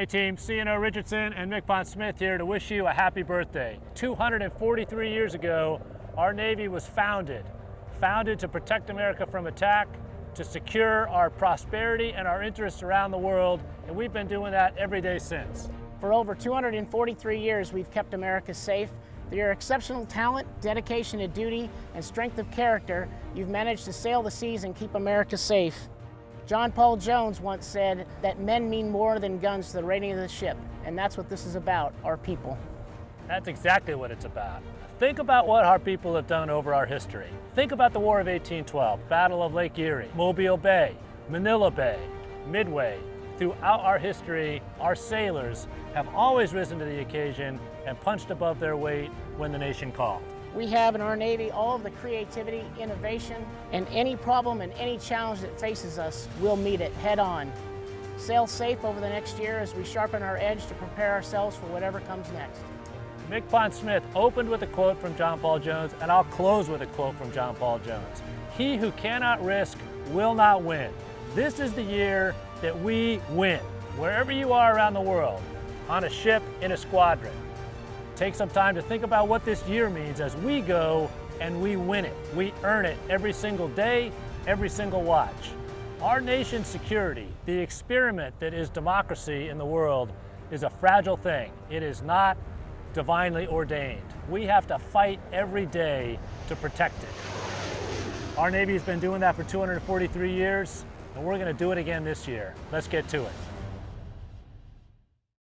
Hey team, CNO Richardson and MCPON Smith here to wish you a happy birthday. 243 years ago, our Navy was founded. Founded to protect America from attack, to secure our prosperity and our interests around the world, and we've been doing that every day since. For over 243 years, we've kept America safe. Through your exceptional talent, dedication to duty, and strength of character, you've managed to sail the seas and keep America safe. John Paul Jones once said that men mean more than guns to the rating of the ship, and that's what this is about, our people. That's exactly what it's about. Think about what our people have done over our history. Think about the War of 1812, Battle of Lake Erie, Mobile Bay, Manila Bay, Midway. Throughout our history, our sailors have always risen to the occasion and punched above their weight when the nation called. We have in our Navy all of the creativity, innovation, and any problem and any challenge that faces us, we'll meet it head on. Sail safe over the next year as we sharpen our edge to prepare ourselves for whatever comes next. MCPON Smith opened with a quote from John Paul Jones, and I'll close with a quote from John Paul Jones. He who cannot risk will not win. This is the year that we win, wherever you are around the world, on a ship, in a squadron. Take some time to think about what this year means as we go and we win it. We earn it every single day, every single watch. Our nation's security, the experiment that is democracy in the world, is a fragile thing. It is not divinely ordained. We have to fight every day to protect it. Our Navy has been doing that for 243 years, and we're going to do it again this year. Let's get to it.